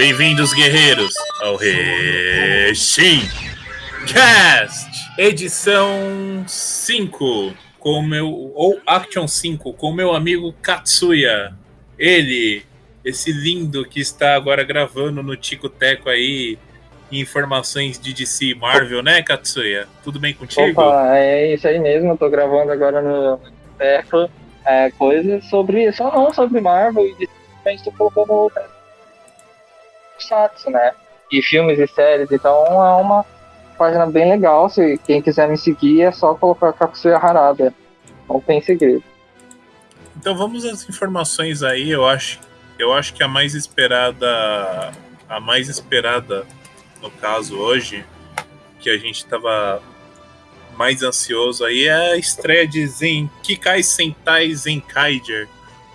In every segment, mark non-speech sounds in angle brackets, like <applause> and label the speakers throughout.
Speaker 1: Bem-vindos, guerreiros, ao Reshin Cast, edição 5, com meu ou Action 5, com meu amigo Katsuya. Ele, esse lindo que está agora gravando no Tico Teco aí informações de DC Marvel, né, Katsuya? Tudo bem contigo?
Speaker 2: Opa, é isso aí mesmo, eu tô gravando agora no Teco é, coisas sobre, só não sobre Marvel e DC, mas tô colocando Satsu, né? E filmes e séries, então é uma página bem legal. Se quem quiser me seguir, é só colocar Katsuya Harada. Não tem segredo.
Speaker 1: Então vamos às informações aí. Eu acho, eu acho que a mais esperada, a mais esperada, no caso hoje, que a gente estava mais ansioso aí é a estreia de Zen Kikai Sentai Zenkaiger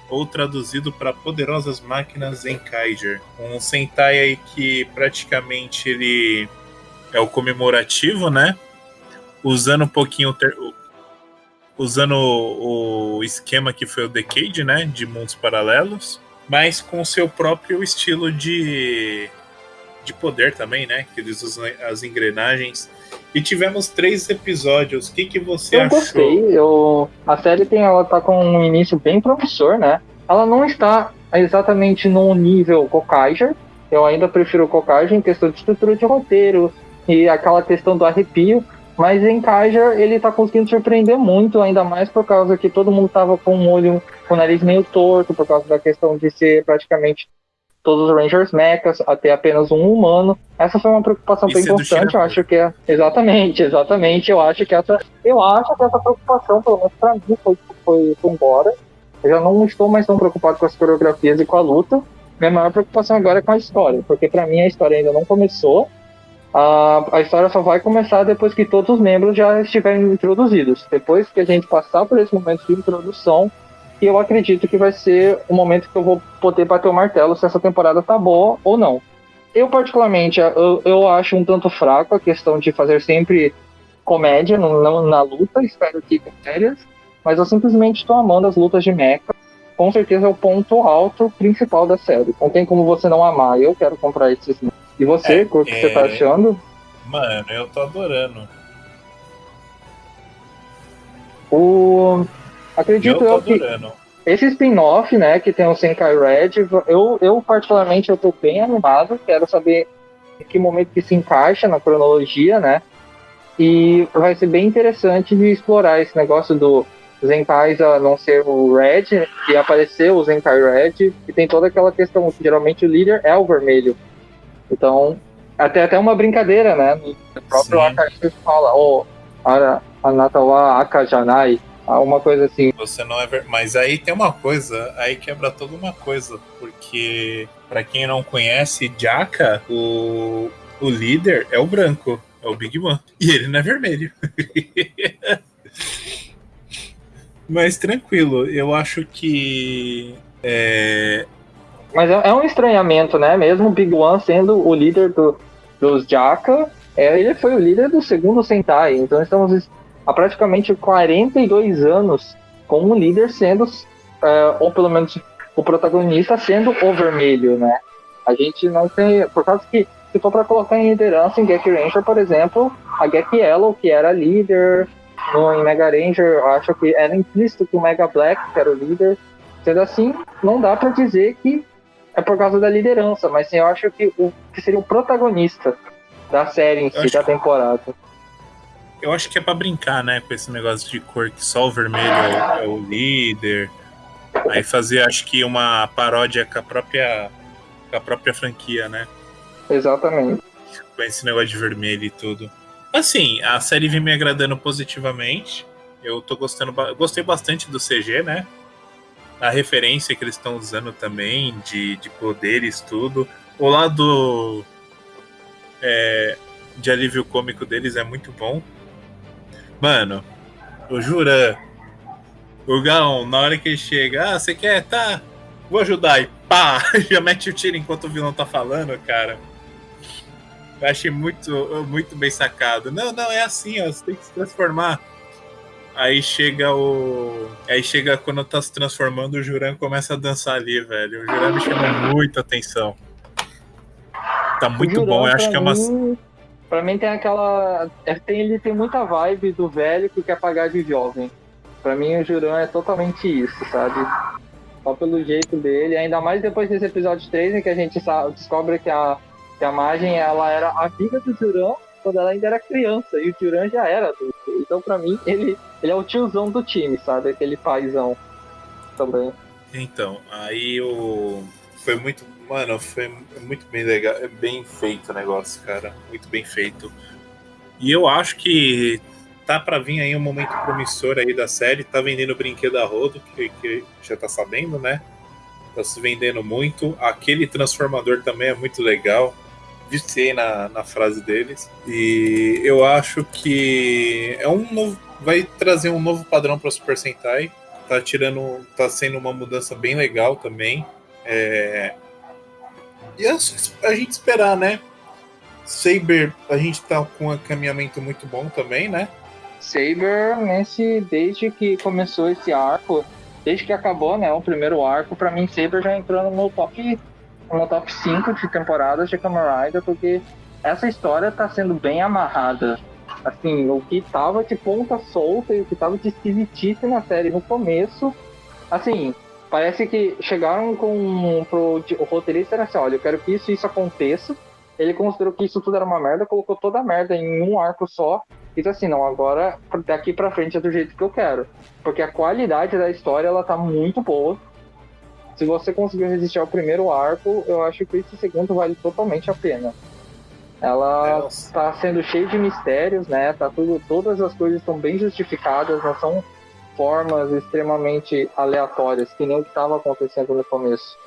Speaker 1: ou traduzido para Poderosas Máquinas Zenkaiger. Um Sentai aí que praticamente ele é o comemorativo, né? Usando um pouquinho ter... usando o, esquema que foi o Decade, né, de mundos paralelos, mas com seu próprio estilo de de poder também, né? Que eles usam as engrenagens. E tivemos três episódios. O que, que você
Speaker 2: eu
Speaker 1: achou?
Speaker 2: Gostei. Eu A série tem, ela tá com um início bem promissor, né? Ela não está exatamente no nível Kokaiger. Eu ainda prefiro Kokaiger em questão de estrutura de roteiro e aquela questão do arrepio. Mas em Kaiser ele tá conseguindo surpreender muito, ainda mais por causa que todo mundo tava com o olho, com o nariz meio torto, por causa da questão de ser praticamente todos os Rangers mechas, até apenas um humano. Essa foi uma preocupação bem importante, eu acho que é exatamente, exatamente, eu acho que essa, eu acho que essa preocupação, pelo menos para mim, foi, foi, foi embora. Eu já não estou mais tão preocupado com as coreografias e com a luta. Minha maior preocupação agora é com a história, porque para mim a história ainda não começou. A, a história só vai começar depois que todos os membros já estiverem introduzidos. Depois que a gente passar por esse momento de introdução, e eu acredito que vai ser o momento que eu vou poder bater o martelo se essa temporada tá boa ou não. Eu, particularmente, eu, eu acho um tanto fraco a questão de fazer sempre comédia no, na, luta, espero que com sérias, mas eu simplesmente estou amando as lutas de mecha. Com certeza é o ponto alto principal da série. Não tem como você não amar. Eu quero comprar esses. E você, é, o que é... você tá é. achando?
Speaker 1: Mano, eu tô adorando.
Speaker 2: O Acredito eu, eu que esse spin-off, né, que tem o Senkai Red, eu, eu particularmente eu tô bem animado, quero saber em que momento que se encaixa na cronologia, né? E vai ser bem interessante de explorar esse negócio do Zenkais a não ser o Red, e aparecer o Zenkai Red, e tem toda aquela questão que geralmente o líder é o vermelho. Então, até até uma brincadeira, né? No próprio Akashi fala, oh, Anatawa Akajanai, uma coisa assim.
Speaker 1: Você não é ver... Mas aí tem uma coisa, aí quebra toda uma coisa, porque para quem não conhece, Jaka, o, o líder é o branco, é o Big Man, e ele não é vermelho. <laughs> mas tranquilo, eu acho que é...
Speaker 2: Mas é, é, um estranhamento, né? Mesmo o Big One sendo o líder do, dos Jaka, é, ele foi o líder do segundo Sentai. Então estamos há praticamente 42 anos com o líder sendo, uh, ou pelo menos o protagonista sendo o vermelho, né? A gente não tem. Por causa que, se for para colocar em liderança em Gek Ranger, por exemplo, a Gek Yellow, que era líder, no, em Mega Ranger, eu acho que era implícito que o Mega Black, que era o líder. Sendo assim, não dá para dizer que é por causa da liderança, mas sim, eu acho que o que seria o protagonista da série em si, da temporada
Speaker 1: eu acho que é para brincar, né, com esse negócio de cor que só o vermelho é, é, o líder. Aí fazer, acho que uma paródia com a própria com a própria franquia, né?
Speaker 2: Exatamente.
Speaker 1: Com esse negócio de vermelho e tudo. Assim, a série vem me agradando positivamente. Eu tô gostando, gostei bastante do CG, né? A referência que eles estão usando também de, de poderes, tudo. O lado é, de alívio cômico deles é muito bom. Mano, o Juran, o Gaon, na hora que ele chega, ah, você quer? Tá, vou ajudar. E pá, <laughs> já mete o tiro enquanto o vilão tá falando, cara. Eu achei muito, muito bem sacado. Não, não, é assim, ó, você tem que se transformar. Aí chega o. Aí chega quando tá se transformando, o Juran começa a dançar ali, velho. O Juran me chama muita atenção. Tá muito bom, eu acho que é uma.
Speaker 2: Pra mim tem aquela. É, tem, ele tem muita vibe do velho que quer pagar de jovem. Pra mim o Juran é totalmente isso, sabe? Só pelo jeito dele, ainda mais depois desse episódio 3, em que a gente sabe, descobre que a, que a Magem ela era amiga do Juran quando ela ainda era criança, e o Juran já era adulto. Então pra mim ele, ele é o tiozão do time, sabe? Aquele paizão também.
Speaker 1: Então, aí o. Foi muito. Mano, foi muito bem legal. É bem feito o negócio, cara. Muito bem feito. E eu acho que tá para vir aí um momento promissor aí da série. Tá vendendo brinquedo a rodo, que, que já tá sabendo, né? Tá se vendendo muito. Aquele transformador também é muito legal. Viciei na, na frase deles. E eu acho que é um novo. Vai trazer um novo padrão para Super Sentai tá tirando, tá sendo uma mudança bem legal também. É... E é a gente esperar, né? Saber, a gente tá com um encaminhamento muito bom também, né?
Speaker 2: Saber, nesse, desde que começou esse arco, desde que acabou, né, o primeiro arco, para mim Saber já entrou no meu top, no top 5 de temporadas de Kamen Rider, porque essa história tá sendo bem amarrada Assim, o que tava de ponta solta e o que tava de esquisitice na série no começo, assim, parece que chegaram com pro, o roteirista era assim, olha, eu quero que isso isso aconteça. Ele considerou que isso tudo era uma merda, colocou toda a merda em um arco só. E disse assim, não, agora daqui pra frente é do jeito que eu quero. Porque a qualidade da história, ela tá muito boa. Se você conseguiu resistir ao primeiro arco, eu acho que esse segundo vale totalmente a pena. Ela está sendo cheia de mistérios, né? Tá tudo, todas as coisas estão bem justificadas, não são formas extremamente aleatórias, que nem o que estava acontecendo no começo.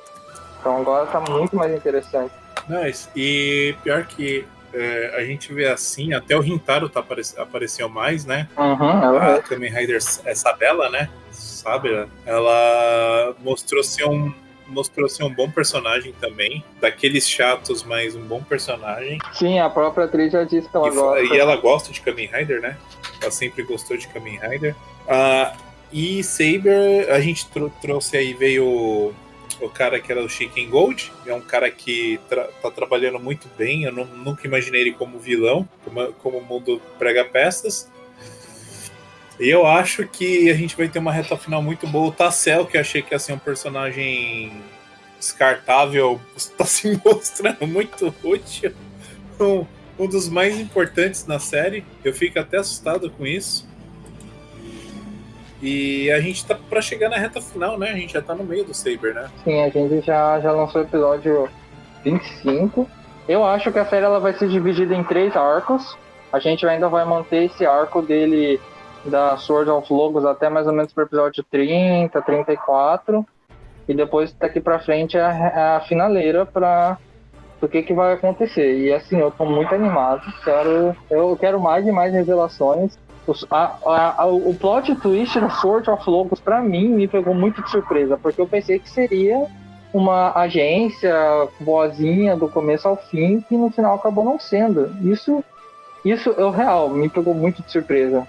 Speaker 2: Então agora está muito mais interessante.
Speaker 1: Nice. E pior que é, a gente vê assim, até o Rintaro tá apare apareceu mais, né?
Speaker 2: Uhum,
Speaker 1: é a Kamen Rider Sabela, né? Sabe? Ela mostrou ser um mostrou ser um bom personagem também. Daqueles chatos, mas um bom personagem.
Speaker 2: Sim, a própria atriz já disse que ela
Speaker 1: e,
Speaker 2: gosta.
Speaker 1: E ela gosta de Kamen Rider, né? Ela sempre gostou de Kamen Rider. Uh, e Saber, a gente tr trouxe aí, veio o, o cara que era o Chicken Gold. É um cara que tra tá trabalhando muito bem. Eu não, nunca imaginei ele como vilão, como, como o mundo prega peças. E eu acho que a gente vai ter uma reta final muito boa. O Tassel, que eu achei que ia ser um personagem descartável, está <laughs> se mostrando muito útil. Um, um dos mais importantes na série. Eu fico até assustado com isso. E a gente tá para chegar na reta final, né? A gente já tá no meio do Saber, né?
Speaker 2: Sim, a gente já, já lançou o episódio 25. Eu acho que a série ela vai ser dividida em três arcos. A gente ainda vai manter esse arco dele da Sword of Logos até mais ou menos pro episódio 30, 34. E depois daqui pra frente é a, é a finaleira pra o que, que vai acontecer. E assim, eu tô muito animado. Quero, eu quero mais e mais revelações. A, a, a, o plot twist da Sword of Logos, pra mim, me pegou muito de surpresa, porque eu pensei que seria uma agência boazinha do começo ao fim, que no final acabou não sendo. Isso, isso é o real, me pegou muito de surpresa.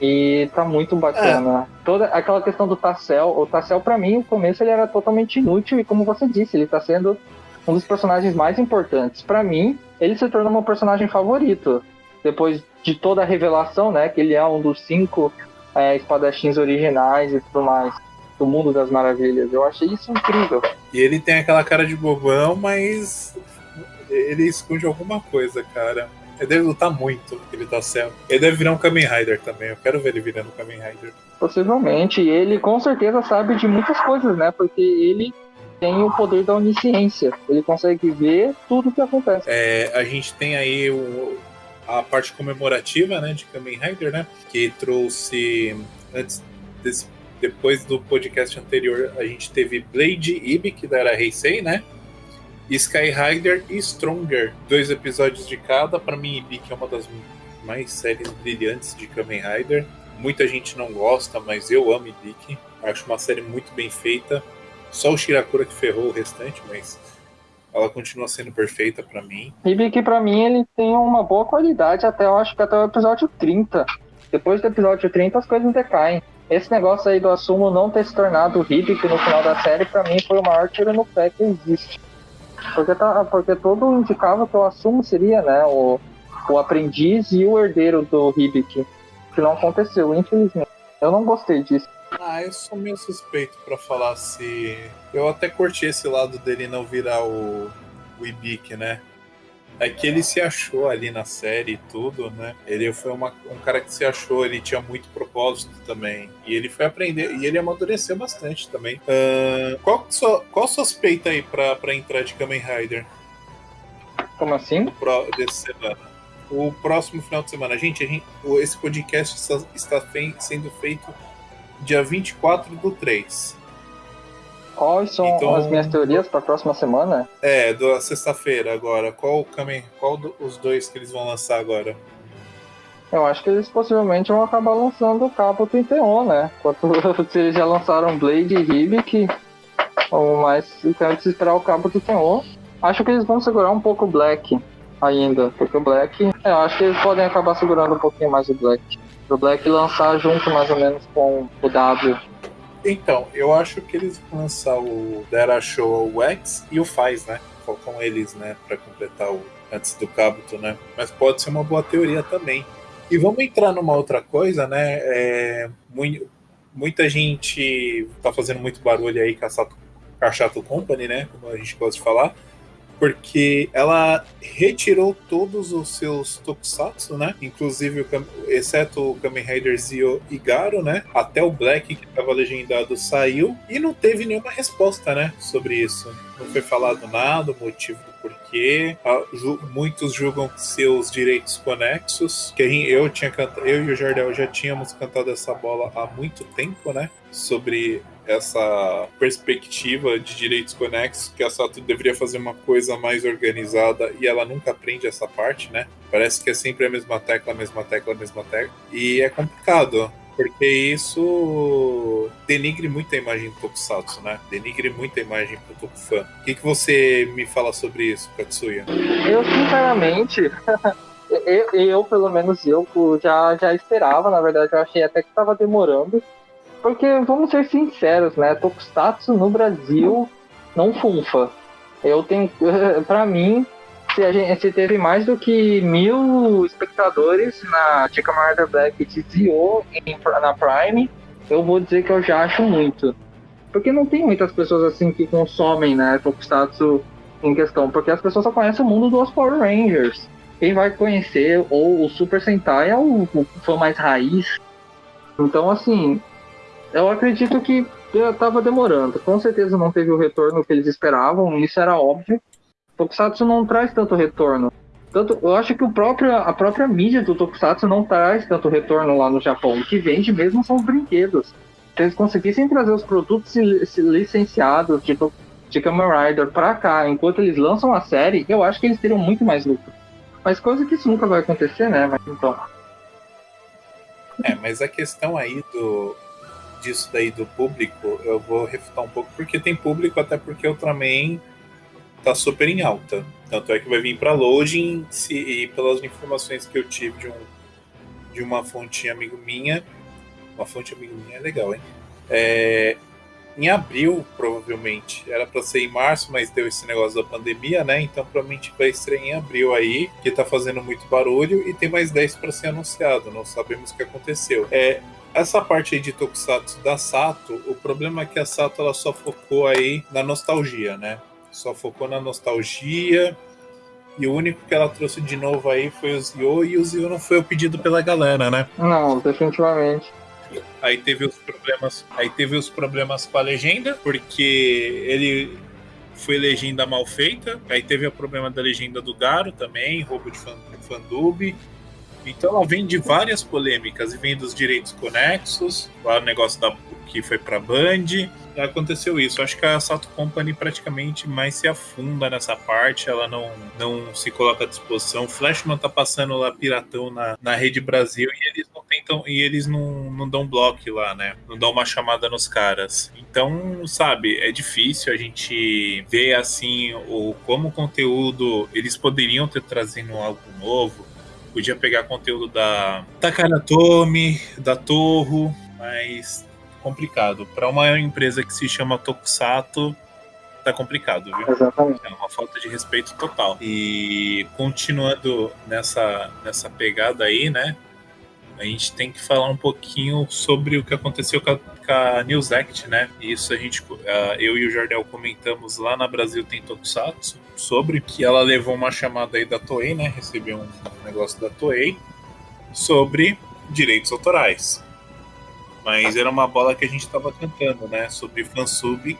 Speaker 2: E tá muito bacana. É. Toda aquela questão do Tassel, o Tassel para mim, no começo ele era totalmente inútil e como você disse, ele tá sendo um dos personagens mais importantes. para mim, ele se tornou meu personagem favorito. Depois de toda a revelação, né, que ele é um dos cinco é, espadachins originais e tudo mais do mundo das maravilhas. Eu achei isso incrível.
Speaker 1: E ele tem aquela cara de bobão, mas ele esconde alguma coisa, cara. Ele deve lutar muito, ele tá certo. Ele deve virar um Kamen Rider também. Eu quero ver ele virando um Kamen Rider.
Speaker 2: Possivelmente. Ele com certeza sabe de muitas coisas, né? Porque ele tem o poder da onisciência. Ele consegue ver tudo o que acontece.
Speaker 1: É, a gente tem aí o, a parte comemorativa, né, de Kamen Rider, né? Que trouxe antes desse, depois do podcast anterior, a gente teve Blade Ibik da era Heisei, né? Sky Rider e Stronger, dois episódios de cada. Para mim, Ibik é uma das mais séries brilhantes de Kamen Rider. Muita gente não gosta, mas eu amo Ibik. Acho uma série muito bem feita. Só o Shirakura que ferrou o restante, mas ela continua sendo perfeita para mim.
Speaker 2: Ibiki para mim ele tem uma boa qualidade até eu acho que até o episódio 30. Depois do episódio 30 as coisas decaem. Esse negócio aí do Assumo não ter se tornado o Hibik no final da série, para mim foi o maior tiro no pé que existe. Porque, tá, porque todo indicava que o assumo seria, né, o, o aprendiz e o herdeiro do Hibik. Que não aconteceu, infelizmente. Eu não gostei disso.
Speaker 1: Ah, eu sou meio suspeito para falar se. Eu até curti esse lado dele não virar o, o Ibik, né? É que ele se achou ali na série e tudo, né? Ele foi uma, um cara que se achou, ele tinha muito propósito também. E ele foi aprender, e ele amadureceu bastante também. Uh, qual, sua, qual suspeita aí pra, pra entrar de Kamen Rider?
Speaker 2: Como assim?
Speaker 1: Pro, desse semana. O próximo final de semana. Gente, a gente esse podcast está, está sendo feito dia 24 do 3.
Speaker 2: Quais são então, as minhas teorias para a próxima semana?
Speaker 1: É, da sexta-feira agora. Qual o caminho? Qual do, os dois que eles vão lançar agora?
Speaker 2: Eu acho que eles possivelmente vão acabar lançando o Cabo 31, né? Enquanto <laughs> se eles já lançaram Blade e Hibik, mas então se esperar o Cabo 31. Acho que eles vão segurar um pouco o Black ainda, porque o Black, é, eu acho que eles podem acabar segurando um pouquinho mais o Black. O Black lançar junto mais ou menos com o W
Speaker 1: então, eu acho que eles vão lançar o Dera Show o X e o Faz, né? Faltam eles, né? Pra completar o antes do Kabuto, né? Mas pode ser uma boa teoria também. E vamos entrar numa outra coisa, né? É, muita gente tá fazendo muito barulho aí com a, Sato, Company, né? Como a gente gosta de falar porque ela retirou todos os seus tokusatsu, né? Inclusive, exceto o Kamen Rider Zio e Garo, né? Até o Black, que estava legendado, saiu e não teve nenhuma resposta, né? Sobre isso. Não foi falado nada, o motivo do porquê. Muitos julgam seus direitos conexos. Que eu tinha eu e o Jardel já tínhamos cantado essa bola há muito tempo, né? Sobre essa perspectiva de direitos conexos, que a Sato deveria fazer uma coisa mais organizada e ela nunca aprende essa parte, né? Parece que é sempre a mesma tecla, a mesma tecla, a mesma tecla. E é complicado, porque isso denigre muito a imagem do Tokusatsu, né? Denigre muito a imagem do Tokufan. O que, que você me fala sobre isso, Katsuya?
Speaker 2: Eu, sinceramente, <laughs> eu, eu, pelo menos eu, já, já esperava, na verdade, eu achei até que estava demorando porque, vamos ser sinceros, né? Tokusatsu no Brasil não funfa. Eu tenho. <laughs> Pra mim, se, a gente, se teve mais do que mil espectadores na Chica Murder Black de Zio na Prime, eu vou dizer que eu já acho muito. Porque não tem muitas pessoas assim que consomem, né, Tokusatsu em questão. Porque as pessoas só conhecem o mundo dos Power Rangers. Quem vai conhecer, ou o Super Sentai é o, o fã mais raiz. Então, assim, eu acredito que estava demorando. Com certeza não teve o retorno que eles esperavam, isso era óbvio. Tokusatsu não traz tanto retorno. Tanto, eu acho que o próprio, a própria mídia do Tokusatsu não traz tanto retorno lá no Japão. O que vende mesmo são os brinquedos. Se eles conseguissem trazer os produtos licenciados de, de Kamen Rider pra cá, enquanto eles lançam a série, eu acho que eles teriam muito mais lucro. Mas coisa que isso nunca vai acontecer, né? Mas então.
Speaker 1: É, mas a questão aí do, disso daí do público, eu vou refutar um pouco, porque tem público, até porque Ultraman tá super em alta. Tanto é que vai vir para loading, se, e pelas informações que eu tive de, um, de uma fonte amigo minha, uma fonte amigo minha é legal, hein? É, em abril, provavelmente. Era para ser em março, mas deu esse negócio da pandemia, né? Então provavelmente vai estrear em abril aí, que tá fazendo muito barulho e tem mais 10 para ser anunciado. Não sabemos o que aconteceu. É, essa parte aí de Tokusatsu da Sato, o problema é que a Sato ela só focou aí na nostalgia, né? Só focou na nostalgia. E o único que ela trouxe de novo aí foi o Zio, e o Zio não foi o pedido pela galera, né?
Speaker 2: Não, definitivamente.
Speaker 1: Aí teve os problemas, aí teve os problemas com a legenda, porque ele foi legenda mal feita. Aí teve o problema da legenda do Garo também, roubo de fandub. Então ela vem de várias polêmicas e vem dos direitos conexos, lá o negócio da que foi para Band. Aconteceu isso. Acho que a Sato Company praticamente mais se afunda nessa parte, ela não, não se coloca à disposição. O Flashman tá passando lá piratão na, na Rede Brasil e eles não tentam e eles não, não dão bloco lá, né? Não dão uma chamada nos caras. Então, sabe, é difícil a gente ver assim o como o conteúdo eles poderiam ter trazido algo novo Podia pegar conteúdo da Takara Tomy, da Torro, mas complicado. Para uma empresa que se chama Tokusato, tá complicado, viu?
Speaker 2: Exatamente.
Speaker 1: É uma falta de respeito total. E continuando nessa, nessa pegada aí, né? A gente tem que falar um pouquinho sobre o que aconteceu com a, com a News Act, né? Isso a gente, eu e o Jardel comentamos lá na Brasil Tem Tokusatsu sobre que ela levou uma chamada aí da Toei, né? Recebeu um negócio da Toei sobre direitos autorais. Mas era uma bola que a gente estava cantando, né? Sobre fansub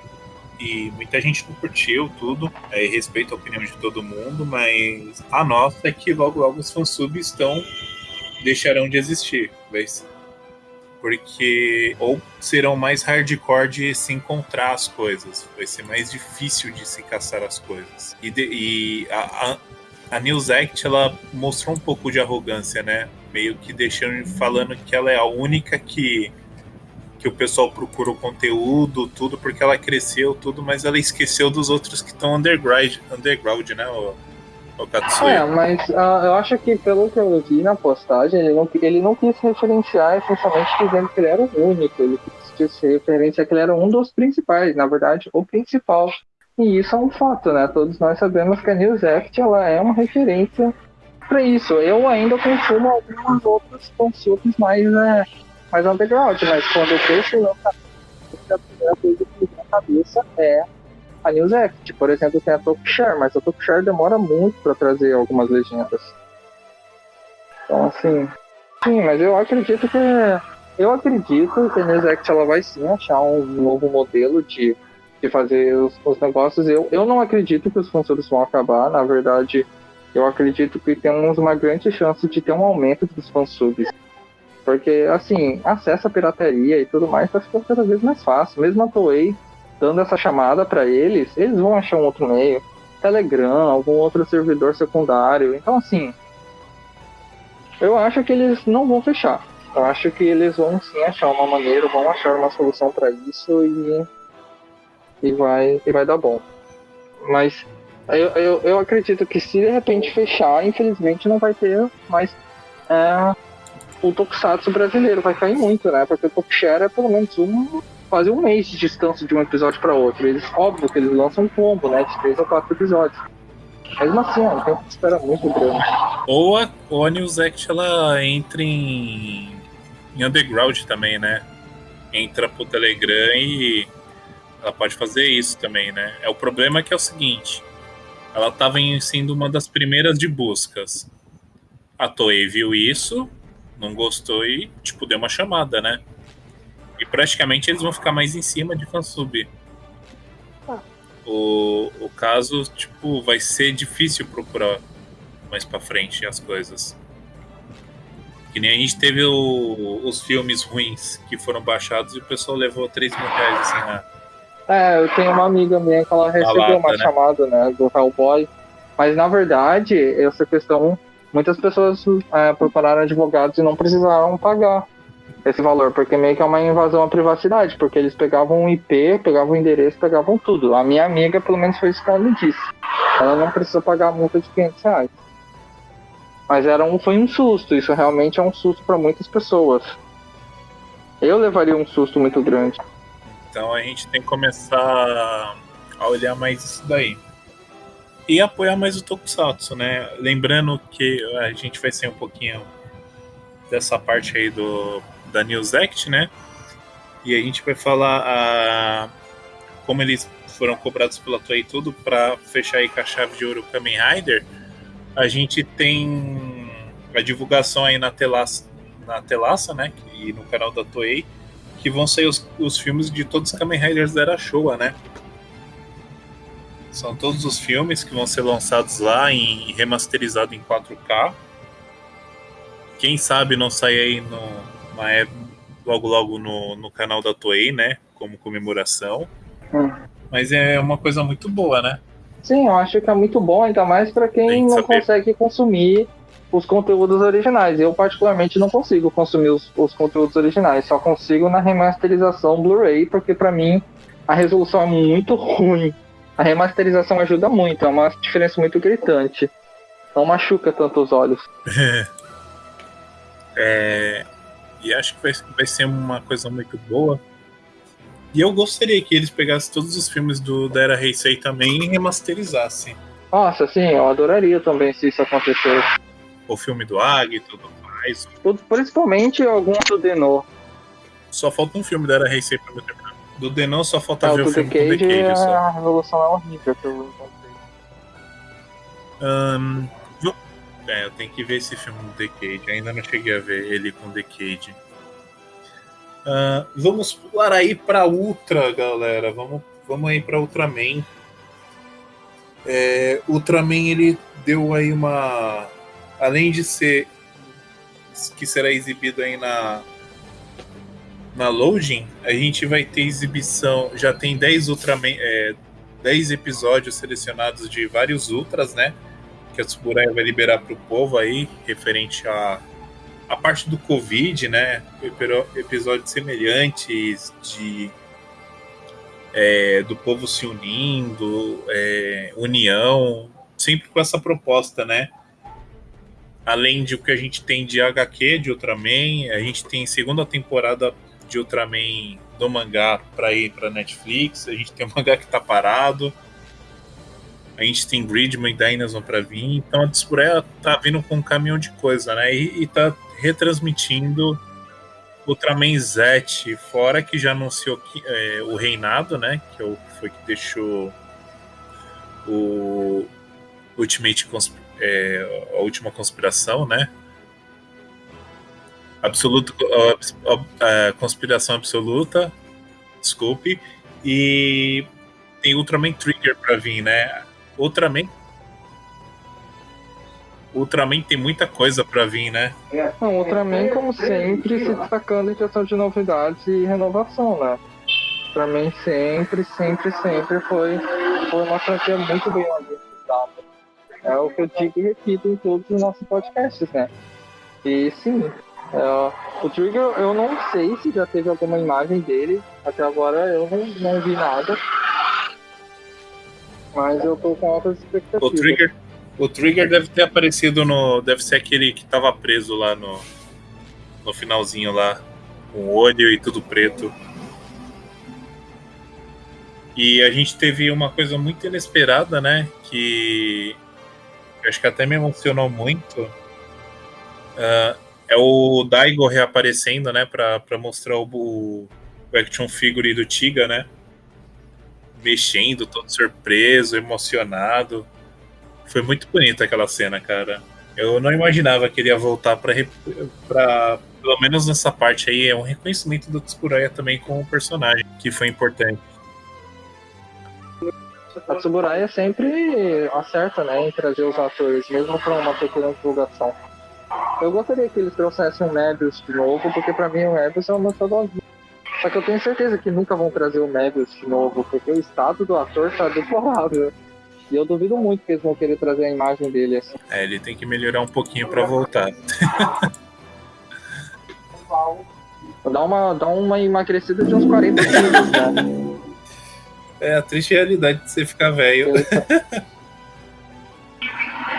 Speaker 1: e muita gente não curtiu tudo. É, respeito a opinião de todo mundo, mas a nossa é que logo logo os fansubs estão deixarão de existir, mas porque ou serão mais hardcore de se encontrar as coisas, vai ser mais difícil de se caçar as coisas. E, de, e a, a, a News Act ela mostrou um pouco de arrogância, né? Meio que deixando falando que ela é a única que que o pessoal procura o conteúdo, tudo, porque ela cresceu, tudo, mas ela esqueceu dos outros que estão underground, underground, né?
Speaker 2: É, mas uh, eu acho que pelo que eu vi na postagem, ele não, ele não quis referenciar essencialmente dizendo que ele era o único, ele quis referenciar que ele era um dos principais, na verdade, o principal. E isso é um fato, né? Todos nós sabemos que a News Act ela é uma referência para isso. Eu ainda consumo algumas outras consultas mais né, mais underground, mas quando eu penso lançamento, a primeira coisa que me vem na cabeça é a News Act. Por exemplo, tem a Talkshare, mas a Talkshare demora muito para trazer algumas legendas. Então, assim. Sim, mas eu acredito que. Eu acredito que a News Act ela vai sim achar um novo modelo de, de fazer os, os negócios. Eu, eu não acredito que os funcionários vão acabar. Na verdade, eu acredito que temos uma grande chance de ter um aumento dos fansubs. Porque, assim, acesso à pirataria e tudo mais tá ficando cada vez mais fácil. Mesmo a Toei dando essa chamada para eles, eles vão achar um outro meio. Telegram, algum outro servidor secundário. Então, assim, eu acho que eles não vão fechar. Eu acho que eles vão sim achar uma maneira, vão achar uma solução para isso e, e, vai, e vai dar bom. Mas eu, eu, eu acredito que se de repente fechar, infelizmente não vai ter mais é, o Tokusatsu brasileiro vai cair muito, né? Porque o Tokushare é pelo menos um, quase um mês de distância de um episódio para outro. Eles, óbvio que eles lançam um combo, né? De três ou quatro episódios. Mesmo assim, ó, o tempo espera muito grande.
Speaker 1: Ou a, ou a Act ela entra em, em underground também, né? Entra pro Telegram e ela pode fazer isso também, né? É o problema é que é o seguinte, ela estava sendo uma das primeiras de buscas. A Toei viu isso, não gostou e, tipo, deu uma chamada, né? E praticamente eles vão ficar mais em cima de fansub. Ah. O, o caso, tipo, vai ser difícil procurar mais pra frente as coisas. Que nem a gente teve o, os filmes ruins que foram baixados e o pessoal levou 3 mil reais assim
Speaker 2: na. É, eu tenho uma amiga minha que ela recebeu lata, uma né? chamada, né, do Hellboy. Mas na verdade, essa questão muitas pessoas é, procuraram advogados e não precisaram pagar esse valor, porque meio que é uma invasão à privacidade, porque eles pegavam o IP, pegavam o endereço, pegavam tudo. A minha amiga, pelo menos, foi isso que ela me disse. Ela não precisou pagar a multa de 500 reais. Mas era um, foi um susto, isso realmente é um susto para muitas pessoas. Eu levaria um susto muito grande.
Speaker 1: Então a gente tem que começar a olhar mais isso daí e apoiar mais o Tokusatsu, né? Lembrando que a gente vai ser um pouquinho dessa parte aí do da News Act, né? E a gente vai falar a, como eles foram cobrados pela Toei tudo para fechar aí com a chave de ouro Kamen Rider. A gente tem a divulgação aí na Telaça, na Telaça, né? E no canal da Toei, que vão sair os, os filmes de todos os Kamen Riders da Era Showa, né? São todos os filmes que vão ser lançados lá em remasterizado em 4K. Quem sabe não sai aí no, uma, logo logo no, no canal da Toei, né? Como comemoração. Hum. Mas é uma coisa muito boa, né?
Speaker 2: Sim, eu acho que é muito bom, ainda mais para quem não saber. consegue consumir os conteúdos originais. Eu, particularmente, não consigo consumir os, os conteúdos originais, só consigo na remasterização Blu-ray, porque para mim a resolução é muito <laughs> ruim a remasterização ajuda muito, é uma diferença muito gritante. Não machuca tanto os olhos. <laughs>
Speaker 1: É, e acho que vai, vai ser uma coisa muito boa. E eu gostaria que eles pegassem todos os filmes do, da Era Heisei também e remasterizassem.
Speaker 2: Nossa, sim, eu adoraria também se isso acontecesse.
Speaker 1: O filme do Ag e tudo mais.
Speaker 2: Principalmente alguns do Denô.
Speaker 1: Só falta um filme da Era Heisei pra eu terminar. Do Denô só falta
Speaker 2: Ah,
Speaker 1: ver
Speaker 2: o
Speaker 1: o
Speaker 2: do The
Speaker 1: filme
Speaker 2: Cage,
Speaker 1: só.
Speaker 2: a revolução é horrível que eu encontrei.
Speaker 1: Vo- é, eu tenho que ver esse filme do The Cage. Ainda não cheguei a ver ele com The Cage. Ahn, vamos pular aí pra Ultra, galera. Vamos, vamos aí pra Ultraman. É, Ultraman ele deu aí uma. Além de ser. que será exibido aí na. Na Loading, a gente vai ter exibição. Já tem 10 Ultraman. É, 10 episódios selecionados de vários Ultras, né? Que a Tsuburaya vai liberar para o povo aí, referente a, a parte do Covid, né? Episódios semelhantes de é, do povo se unindo, é, união, sempre com essa proposta, né? Além de o que a gente tem de HQ de Ultraman, a gente tem segunda temporada de Ultraman do mangá para ir para Netflix, a gente tem o mangá que tá parado, a gente tem Gridman e Dynasty para vir, então a Tsuburaya tá vindo com um caminhão de coisa, né? E, e tá retransmitindo Ultraman Z, fora que já anunciou que, é, o Reinado, né? Que é foi que deixou o Ultimate é, a última conspiração, né? Absoluto, a, a- conspiração absoluta, desculpe, e tem Ultraman Trigger pra vir, né? Ultraman Ultraman tem muita coisa pra vir, né?
Speaker 2: Não, Ultraman, como sempre, se destacando em questão de novidades e renovação, né? Ultraman sempre, sempre, sempre foi, foi uma franquia muito bem organizada. É o que eu digo e repito em todos os nossos podcasts, né? E sim, é, o Trigger, eu não sei se já teve alguma imagem dele. Até agora eu não, não vi nada. Mas eu tô com altas expectativas.
Speaker 1: O Trigger, o Trigger deve ter aparecido no. Deve ser aquele que tava preso lá no. No finalzinho lá. Com olho e tudo preto. E a gente teve uma coisa muito inesperada, né? Que. Acho que até me emocionou muito. Ah, é o Daigo reaparecendo, né? Pra, pra mostrar o, o action figure do Tiga, né? Mexendo, todo surpreso, emocionado. Foi muito bonita aquela cena, cara. Eu não imaginava que ele ia voltar pra, re- pra pelo menos nessa parte aí, é um reconhecimento do Tsuburaya também como personagem, que foi importante.
Speaker 2: A Tsuburaya sempre acerta, né, em trazer os atores, mesmo para uma pequena divulgação. Eu gostaria que eles trouxessem o Mebius de novo, porque pra mim o Mebius é o meu favorito. Só que eu tenho certeza que nunca vão trazer o Mebius de novo, porque o estado do ator tá deplorável. E eu duvido muito que eles vão querer trazer a imagem dele assim.
Speaker 1: É, ele tem que melhorar um pouquinho pra voltar. <laughs>
Speaker 2: Dá uma, dá uma emagrecida de uns 40 quilos, né?
Speaker 1: É a triste realidade de você ficar velho.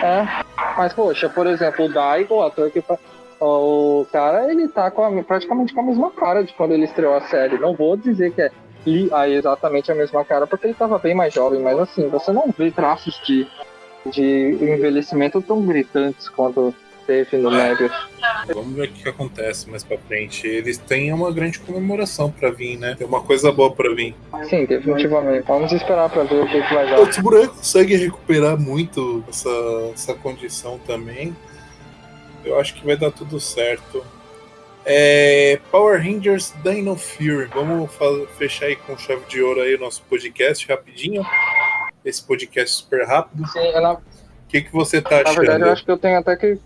Speaker 2: É, mas poxa, por exemplo, o Daigo, o ator que fa- o cara, ele tá com a- praticamente com a mesma cara de quando ele estreou a série. Não vou dizer que é ah, exatamente a mesma cara, porque ele tava bem mais jovem, mas assim, você não vê traços de, de envelhecimento tão gritantes quanto teve no Mebius.
Speaker 1: Vamos ver o que, que acontece mais pra frente. Eles têm uma grande comemoração pra vir, né? Tem uma coisa boa pra vir.
Speaker 2: Sim, definitivamente. Vamos esperar pra ver o que, que vai dar.
Speaker 1: O Tsuburaya consegue recuperar muito essa, essa condição também. Eu acho que vai dar tudo certo. É, Power Rangers Dino Fury. Vamos fechar aí com chave de ouro aí o nosso podcast rapidinho. Esse podcast super rápido.
Speaker 2: Sim, eu, na,
Speaker 1: O que, que você tá
Speaker 2: na
Speaker 1: achando?
Speaker 2: verdade, eu acho que eu tenho até que.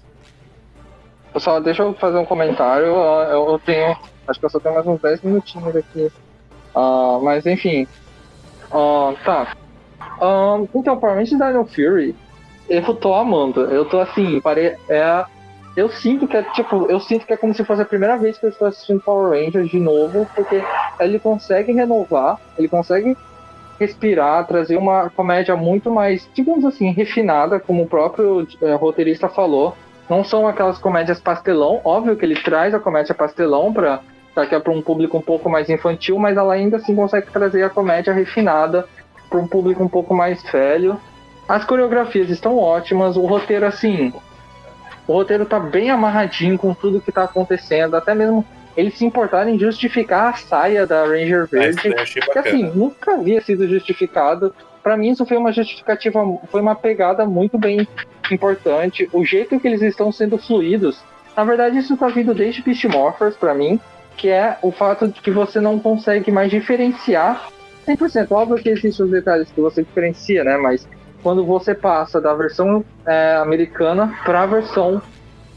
Speaker 2: Pessoal, deixa eu fazer um comentário. Eu, eu- tenho. Acho que eu só tenho mais uns 10 minutinhos aqui. Ah, mas enfim. Ah, tá. Ah, então, Power Rangers Dino Fury, eu tô amando. Eu tô assim, pare... é. Eu sinto que é tipo, eu sinto que é como se fosse a primeira vez que eu estou assistindo Power Rangers de novo, porque ele consegue renovar, ele consegue respirar, trazer uma comédia muito mais, digamos assim, refinada, como o próprio eh, roteirista falou. Não são aquelas comédias pastelão, óbvio que ele traz a comédia pastelão para que é para um público um pouco mais infantil, mas ela ainda assim consegue trazer a comédia refinada para um público um pouco mais velho. As coreografias estão ótimas, o roteiro assim, o roteiro tá bem amarradinho com tudo que tá acontecendo, até mesmo eles se importarem em justificar a saia da Ranger Verde, que assim, nunca havia sido justificado. Para mim isso foi uma justificativa, foi uma pegada muito bem importante. O jeito que eles estão sendo fluidos, na verdade isso tá vindo desde Beast Morphers para mim, que é o fato de que você não consegue mais diferenciar 100%. Óbvio que existem os detalhes que você diferencia, né? Mas quando você passa da versão é, americana para a versão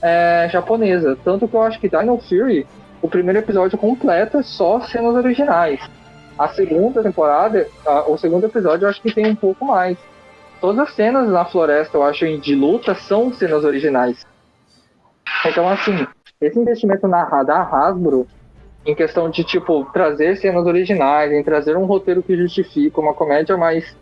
Speaker 2: é, japonesa. Tanto que eu acho que Dino Fury, o primeiro episódio completo é só cenas originais. A segunda temporada, a, o segundo episódio, eu acho que tem um pouco mais. Todas as cenas na floresta, eu acho, de luta, são cenas originais. Então, assim, esse investimento na da Hasbro, em questão de, tipo, trazer cenas originais, em trazer um roteiro que justifica uma comédia mais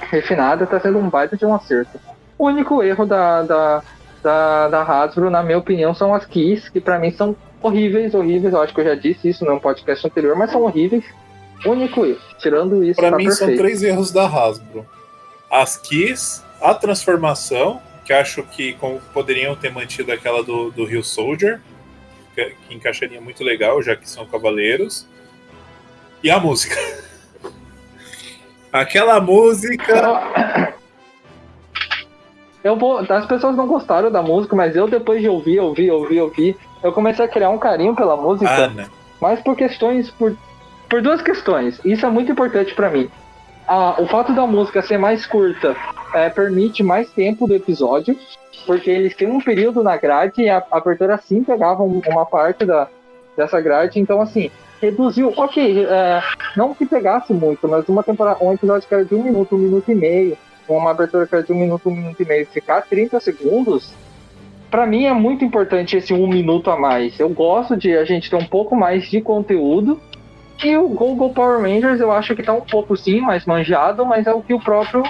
Speaker 2: refinada, está sendo um baita de um acerto. O único erro da, da, da, da Hasbro, na minha opinião, são as keys, que para mim são horríveis, horríveis. Eu acho que eu já disse isso no podcast anterior, mas são horríveis. O único erro. Tirando isso,
Speaker 1: Para tá mim perfeito. são três erros da Hasbro. As keys, a transformação, que acho que poderiam ter mantido aquela do, do Rio Soldier, que, que encaixaria muito legal, já que são cavaleiros. E a música. <laughs> Aquela música.
Speaker 2: Eu vou. As pessoas não gostaram da música, mas eu depois de ouvir, ouvir, ouvir, ouvir, eu comecei a criar um carinho pela música. Ah, né? Mas por questões. Por, por duas questões. Isso é muito importante para mim. Ah, o fato da música ser mais curta é, permite mais tempo do episódio, porque eles têm um período na grade e a, a abertura sim pegava uma parte da, dessa grade. Então, assim, reduziu. Ok, é, não que pegasse muito, mas uma temporada, um episódio que era de um minuto, um minuto e meio, uma abertura que era de um minuto, um minuto e meio, ficar 30 segundos, para mim é muito importante esse um minuto a mais. Eu gosto de a gente ter um pouco mais de conteúdo. E o Google Power Rangers eu acho que tá um pouco sim mais manjado, mas é o que o próprio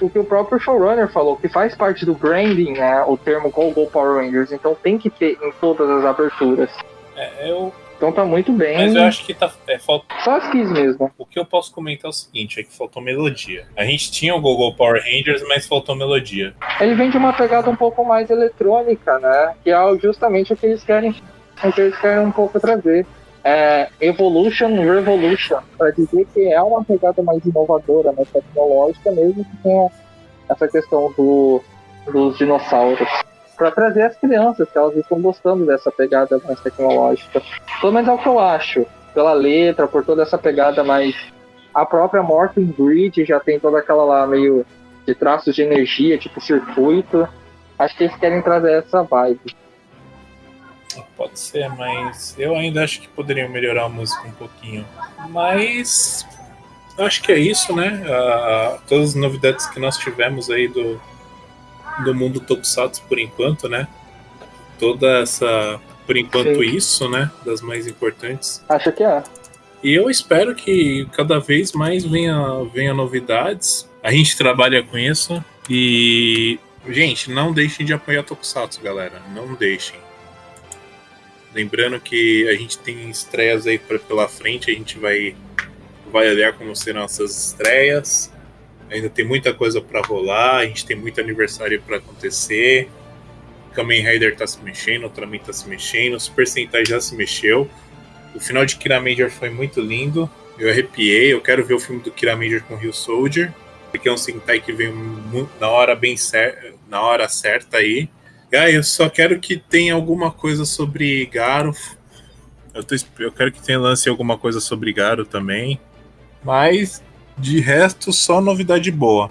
Speaker 2: o que o próprio showrunner falou, que faz parte do branding, né, o termo Google Power Rangers, então tem que ter em todas as aberturas.
Speaker 1: É, eu
Speaker 2: então tá muito bem.
Speaker 1: Mas eu acho que tá. É, falta...
Speaker 2: Só as keys mesmo.
Speaker 1: O que eu posso comentar é o seguinte: é que faltou melodia. A gente tinha o Google Power Rangers, mas faltou melodia.
Speaker 2: Ele vem de uma pegada um pouco mais eletrônica, né? Que é justamente o que eles querem. O que eles querem um pouco trazer. É, Evolution Revolution, para dizer que é uma pegada mais inovadora, mais tecnológica, mesmo que tenha essa questão do, dos dinossauros para trazer as crianças, que elas estão gostando dessa pegada mais tecnológica. Pelo menos é o que eu acho, pela letra, por toda essa pegada mais. A própria Morton Bridge já tem toda aquela lá meio de traços de energia, tipo circuito. Acho que eles querem trazer essa vibe.
Speaker 1: Pode ser, mas eu ainda acho que poderiam melhorar a música um pouquinho. Mas acho que é isso, né? Uh, todas as novidades que nós tivemos aí do, do mundo Tokusatsu por enquanto, né? Toda essa. Por enquanto, Sim. isso, né? Das mais importantes.
Speaker 2: Acho que é.
Speaker 1: E eu espero que cada vez mais venha, venha novidades. A gente trabalha com isso. E, gente, não deixem de apoiar Tokusatsu, galera. Não deixem. Lembrando que a gente tem estreias aí pra, pela frente, a gente vai, vai olhar como serão essas estreias. Ainda tem muita coisa para rolar, a gente tem muito aniversário para acontecer. Kamen Rider tá se mexendo, Ultraman tá se mexendo, o Super Sentai já se mexeu. O final de Kira Major foi muito lindo. Eu arrepiei, eu quero ver o filme do Kira Major com Rio Soldier, porque é um Sentai que vem na hora bem na hora certa aí. Ah, eu só quero que tenha alguma coisa sobre Garo. Eu, tô, eu quero que tenha lance alguma coisa sobre Garo também. Mas de resto, só novidade boa.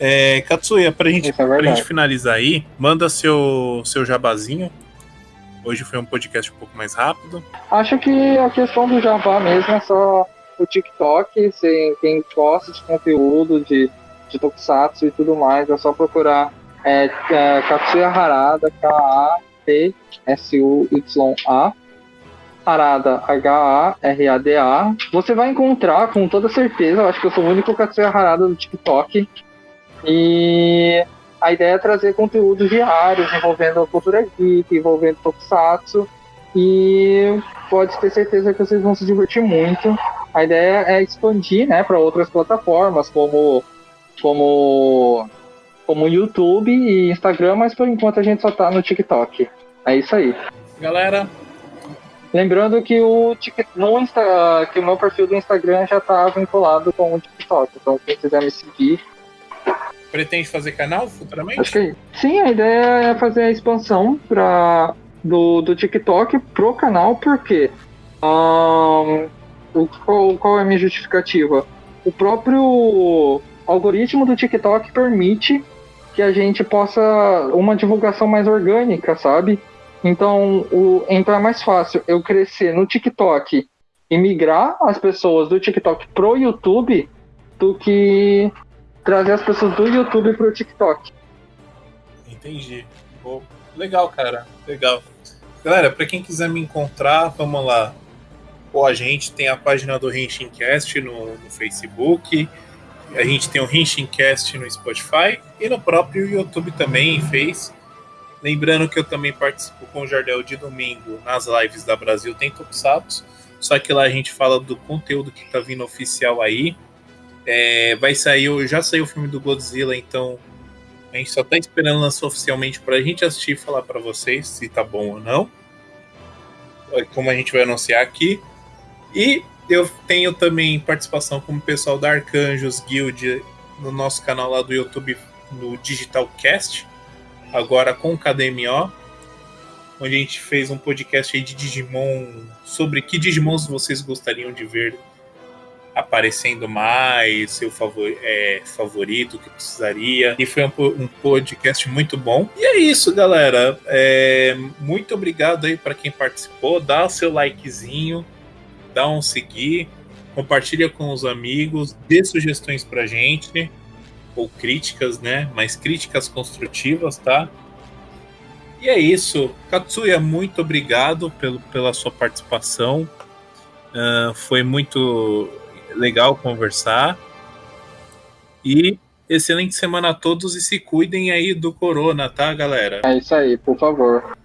Speaker 1: É, Katsuya, pra gente, é pra gente finalizar aí, manda seu, seu jabazinho. Hoje foi um podcast um pouco mais rápido.
Speaker 2: Acho que a questão do jabá mesmo é só o TikTok. Se, quem gosta de conteúdo, de, de tokusatsu e tudo mais, é só procurar é, é, Katsuya Harada, K-A-T-S-U-Y-A. Harada, H-A-R-A-D-A. Você vai encontrar com toda certeza, eu acho que eu sou o único Katsuya Harada do TikTok. E a ideia é trazer conteúdos diários envolvendo a cultura geek, envolvendo tokusatsu. E pode ter certeza que vocês vão se divertir muito. A ideia é expandir né, para outras plataformas, como, como, como YouTube e Instagram, mas por enquanto a gente só tá no TikTok. É isso aí.
Speaker 1: Galera.
Speaker 2: Lembrando que o, no Insta, que o meu perfil do Instagram já tá vinculado com o TikTok. Então quem quiser me seguir.
Speaker 1: Pretende fazer canal futuramente?
Speaker 2: Acho que sim, a ideia é fazer a expansão para do, do TikTok pro canal, porque um, o, qual, qual é a minha justificativa? O próprio algoritmo do TikTok permite que a gente possa uma divulgação mais orgânica, sabe? Então, o, então é mais fácil eu crescer no TikTok e migrar as pessoas do TikTok pro YouTube do que trazer as pessoas do YouTube pro TikTok.
Speaker 1: Entendi. Legal, cara. Legal. Galera, para quem quiser me encontrar, vamos lá. Pô, a gente tem a página do Renchincast no, no Facebook. A gente tem o Renchincast no Spotify e no próprio YouTube também fez. Lembrando que eu também participo com o Jardel de domingo nas lives da Brasil Tem Tokusatsu. Só que lá a gente fala do conteúdo que tá vindo oficial aí. É, vai sair, já saiu o filme do Godzilla, então a gente só tá esperando lançar oficialmente pra gente assistir e falar para vocês se tá bom ou não. É como a gente vai anunciar aqui. E eu tenho também participação como pessoal da Arcanjos Guild no nosso canal lá do YouTube, no Digital Cast, agora com o KDMO, onde a gente fez um podcast de Digimon sobre que Digimons vocês gostariam de ver aparecendo mais, seu favor, é, favorito que precisaria. E foi um, um, podcast muito bom. E é isso, galera. É, muito obrigado aí para quem participou. Dá o seu likezinho, dá um seguir, compartilha com os amigos, dê sugestões pra gente. Ou críticas, né? Mas críticas construtivas, tá? E é isso. Katsuya, muito obrigado pelo, pela sua participação. Uh, foi muito legal conversar. E excelente semana a todos e se cuidem aí do corona, tá, galera?
Speaker 2: É isso aí, por favor.